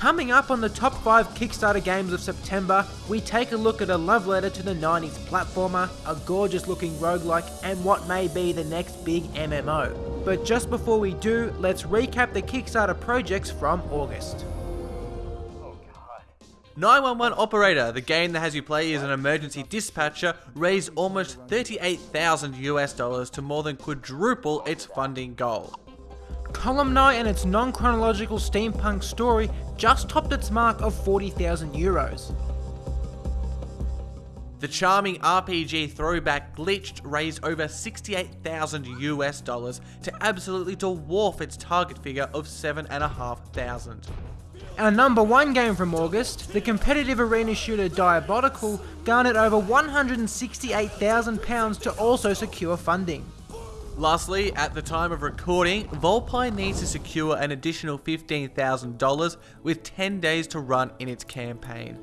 Coming up on the top 5 Kickstarter games of September, we take a look at a love letter to the 90s platformer, a gorgeous looking roguelike, and what may be the next big MMO. But just before we do, let's recap the Kickstarter projects from August. 911 Operator, the game that has you play as an emergency dispatcher, raised almost 38,000 US dollars to more than quadruple its funding goal. Columni and its non-chronological steampunk story just topped its mark of 40,000 euros. The charming RPG throwback Glitched raised over 68,000 US dollars to absolutely dwarf its target figure of 7,500. Our number one game from August, the competitive arena shooter Diabolical, garnered over £168,000 to also secure funding. Lastly, at the time of recording, Volpine needs to secure an additional $15,000 with 10 days to run in its campaign.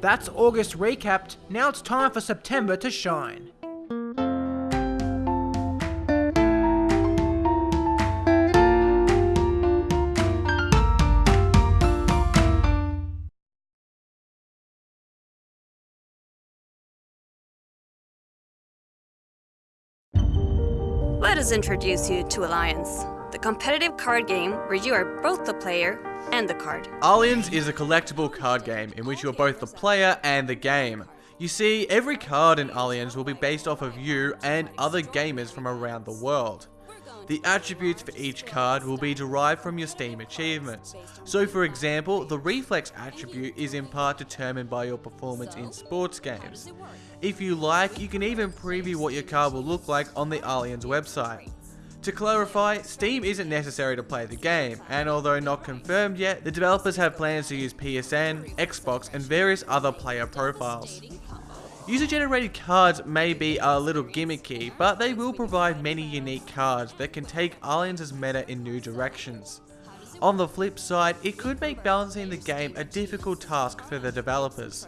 That's August recapped, now it's time for September to shine. Us introduce you to Alliance, the competitive card game where you are both the player and the card. Aliens is a collectible card game in which you're both the player and the game. You see, every card in Aliens will be based off of you and other gamers from around the world. The attributes for each card will be derived from your Steam achievements. So for example, the reflex attribute is in part determined by your performance in sports games. If you like, you can even preview what your card will look like on the Aliens website. To clarify, Steam isn't necessary to play the game, and although not confirmed yet, the developers have plans to use PSN, Xbox, and various other player profiles. User-generated cards may be a little gimmicky, but they will provide many unique cards that can take Aliens' meta in new directions. On the flip side, it could make balancing the game a difficult task for the developers.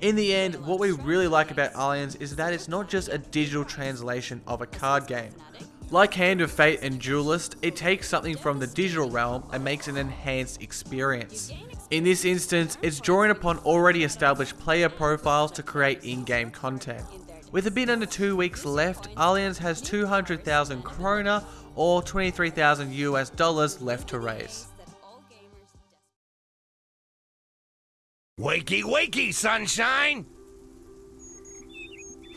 In the end, what we really like about Aliens is that it's not just a digital translation of a card game. Like Hand of Fate and Duelist, it takes something from the digital realm and makes an enhanced experience. In this instance, it's drawing upon already established player profiles to create in-game content. With a bit under two weeks left, Aliens has 200,000 krona or 23,000 US dollars left to raise. Wakey, wakey, sunshine!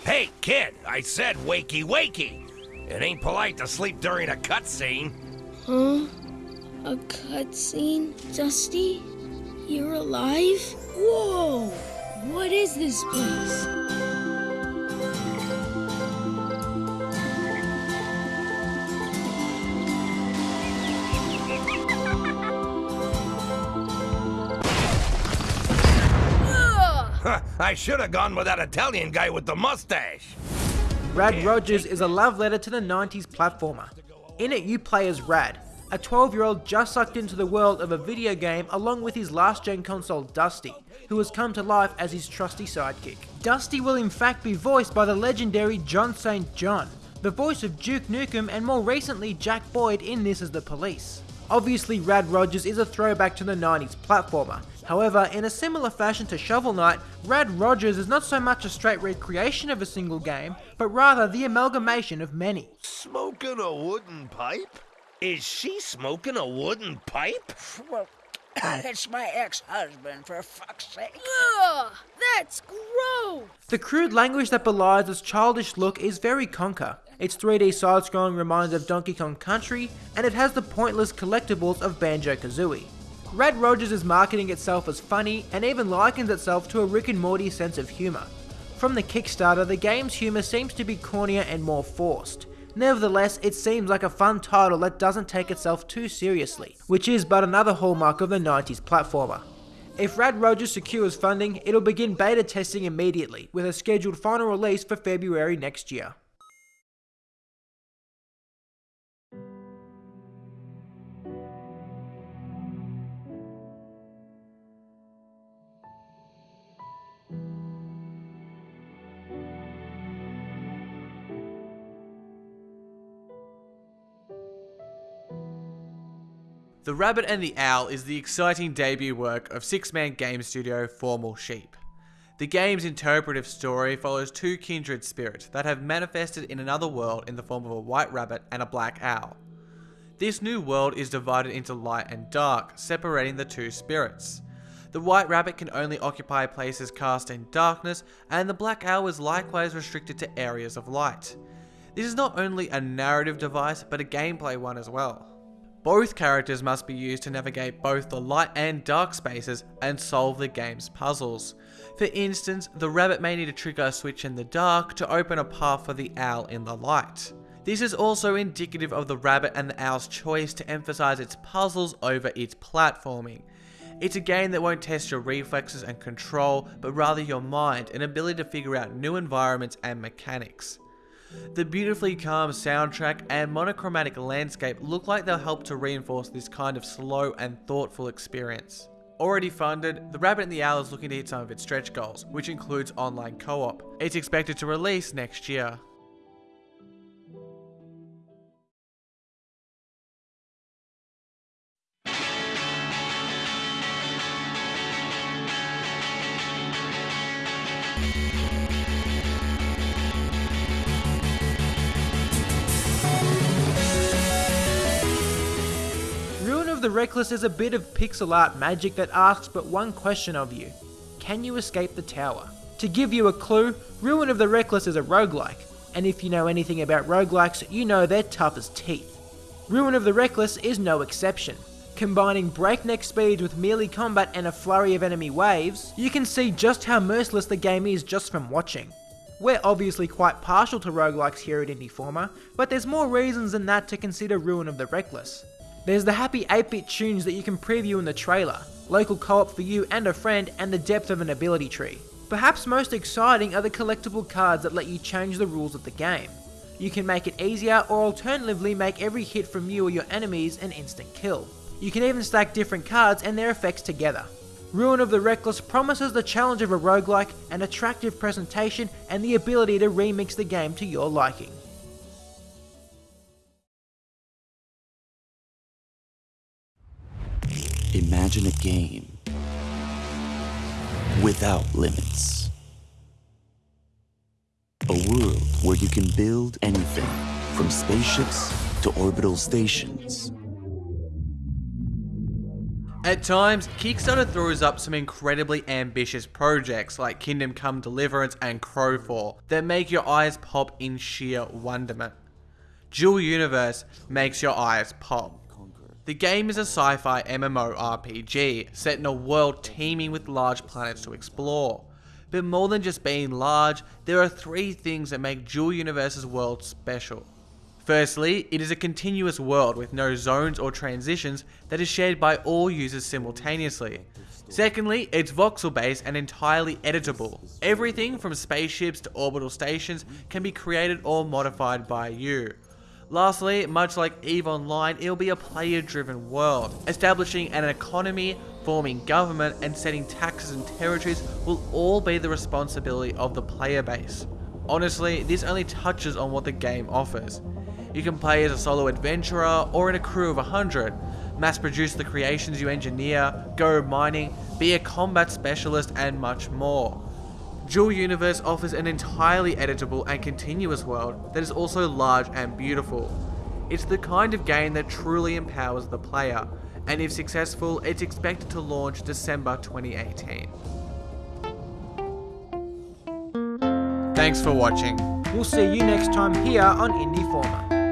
Hey, kid, I said wakey, wakey! It ain't polite to sleep during a cutscene. Huh? A cutscene? Dusty? You're alive? Whoa! What is this place? I should have gone with that Italian guy with the mustache. Rad Rogers is a love letter to the 90s platformer. In it you play as Rad, a 12 year old just sucked into the world of a video game along with his last gen console Dusty, who has come to life as his trusty sidekick. Dusty will in fact be voiced by the legendary John St. John, the voice of Duke Nukem and more recently Jack Boyd in This Is the Police. Obviously Rad Rogers is a throwback to the 90s platformer, however in a similar fashion to Shovel Knight, Rad Rogers is not so much a straight recreation of a single game, but rather the amalgamation of many. Smoking a wooden pipe? Is she smoking a wooden pipe? Well, it's my ex-husband, for fuck's sake. Ugh! That's gross! The crude language that belies its childish look is very Conker. Its 3D side-scrolling reminds of Donkey Kong Country, and it has the pointless collectibles of Banjo-Kazooie. Rad Rogers is marketing itself as funny, and even likens itself to a Rick and Morty sense of humour. From the Kickstarter, the game's humour seems to be cornier and more forced. Nevertheless, it seems like a fun title that doesn't take itself too seriously, which is but another hallmark of the 90s platformer. If Rad Rogers secures funding, it'll begin beta testing immediately, with a scheduled final release for February next year. The Rabbit and the Owl is the exciting debut work of six-man game studio Formal Sheep. The game's interpretive story follows two kindred spirits that have manifested in another world in the form of a white rabbit and a black owl. This new world is divided into light and dark, separating the two spirits. The white rabbit can only occupy places cast in darkness, and the black owl is likewise restricted to areas of light. This is not only a narrative device, but a gameplay one as well. Both characters must be used to navigate both the light and dark spaces and solve the game's puzzles. For instance, the rabbit may need to trigger a switch in the dark to open a path for the owl in the light. This is also indicative of the rabbit and the owl's choice to emphasize its puzzles over its platforming. It's a game that won't test your reflexes and control, but rather your mind and ability to figure out new environments and mechanics. The beautifully calm soundtrack and monochromatic landscape look like they'll help to reinforce this kind of slow and thoughtful experience. Already funded, The Rabbit and the Owl is looking to hit some of its stretch goals, which includes online co-op. It's expected to release next year. The Reckless is a bit of pixel art magic that asks but one question of you. Can you escape the tower? To give you a clue, Ruin of the Reckless is a roguelike, and if you know anything about roguelikes, you know they're tough as teeth. Ruin of the Reckless is no exception. Combining breakneck speeds with melee combat and a flurry of enemy waves, you can see just how merciless the game is just from watching. We're obviously quite partial to roguelikes here at Indieformer, but there's more reasons than that to consider Ruin of the Reckless. There's the happy 8-bit tunes that you can preview in the trailer, local co-op for you and a friend, and the depth of an ability tree. Perhaps most exciting are the collectible cards that let you change the rules of the game. You can make it easier or alternatively make every hit from you or your enemies an instant kill. You can even stack different cards and their effects together. Ruin of the Reckless promises the challenge of a roguelike, an attractive presentation, and the ability to remix the game to your liking. Imagine a game without limits. A world where you can build anything from spaceships to orbital stations. At times, Kickstarter throws up some incredibly ambitious projects like Kingdom Come Deliverance and Crowfall that make your eyes pop in sheer wonderment. Dual Universe makes your eyes pop. The game is a sci-fi MMORPG set in a world teeming with large planets to explore. But more than just being large, there are three things that make Dual Universe's world special. Firstly, it is a continuous world with no zones or transitions that is shared by all users simultaneously. Secondly, it's voxel based and entirely editable. Everything from spaceships to orbital stations can be created or modified by you. Lastly, much like EVE Online, it'll be a player-driven world. Establishing an economy, forming government, and setting taxes and territories will all be the responsibility of the player base. Honestly, this only touches on what the game offers. You can play as a solo adventurer or in a crew of 100, mass produce the creations you engineer, go mining, be a combat specialist, and much more. Dual Universe offers an entirely editable and continuous world that is also large and beautiful. It's the kind of game that truly empowers the player, and if successful, it's expected to launch December 2018. Thanks for watching. We'll see you next time here on Indieformer.